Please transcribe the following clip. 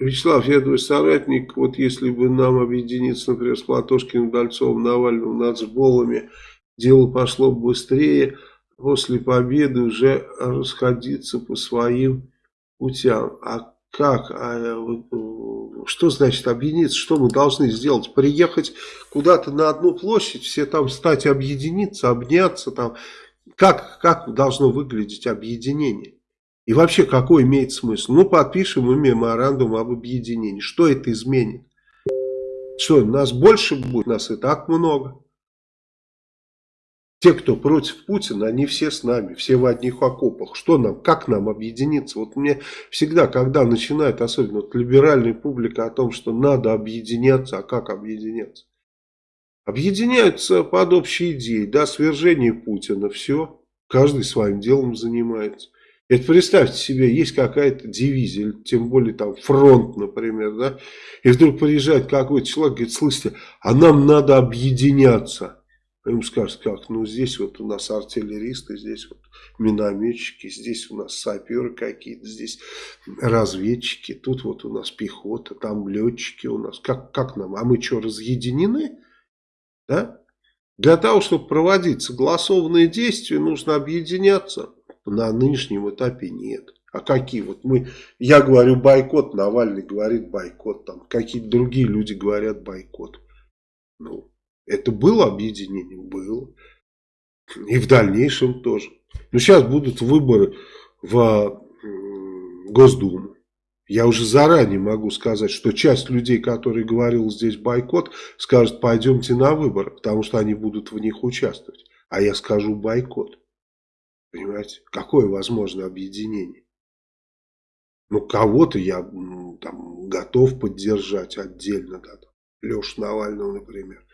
Вячеслав, я твой соратник, вот если бы нам объединиться, например, с Платошкиным, Дальцовым, Навальным, нацболами, дело пошло бы быстрее, после победы уже расходиться по своим путям. А как? А, э, что значит объединиться? Что мы должны сделать? Приехать куда-то на одну площадь, все там стать объединиться, обняться там. Как, как должно выглядеть объединение? И вообще, какой имеет смысл? Ну, подпишем мы меморандум об объединении. Что это изменит? Что, нас больше будет? Нас и так много. Те, кто против Путина, они все с нами, все в одних окопах. Что нам, как нам объединиться? Вот мне всегда, когда начинает, особенно вот либеральная публика, о том, что надо объединяться, а как объединяться? Объединяются под общей идеей, да, свержение Путина, все, каждый своим делом занимается. Это представьте себе, есть какая-то дивизия, тем более там фронт, например, да, и вдруг приезжает какой-то человек, говорит, слышите, а нам надо объединяться. А ему скажут, как, ну здесь вот у нас артиллеристы, здесь вот минометчики, здесь у нас саперы какие-то, здесь разведчики, тут вот у нас пехота, там летчики у нас. Как, как нам? А мы что, разъединены? Да? Для того, чтобы проводить согласованные действия, нужно объединяться на нынешнем этапе нет. А какие? Вот мы, я говорю бойкот, Навальный говорит бойкот, там какие-то другие люди говорят бойкот. Ну, это было объединение? Было. И в дальнейшем тоже. Но сейчас будут выборы в Госдуму. Я уже заранее могу сказать, что часть людей, которые говорил здесь бойкот, скажут, пойдемте на выборы, потому что они будут в них участвовать. А я скажу бойкот. Понимаете? Какое возможно объединение? Ну, кого-то я там, готов поддержать отдельно. Да, Лешу Навального, например.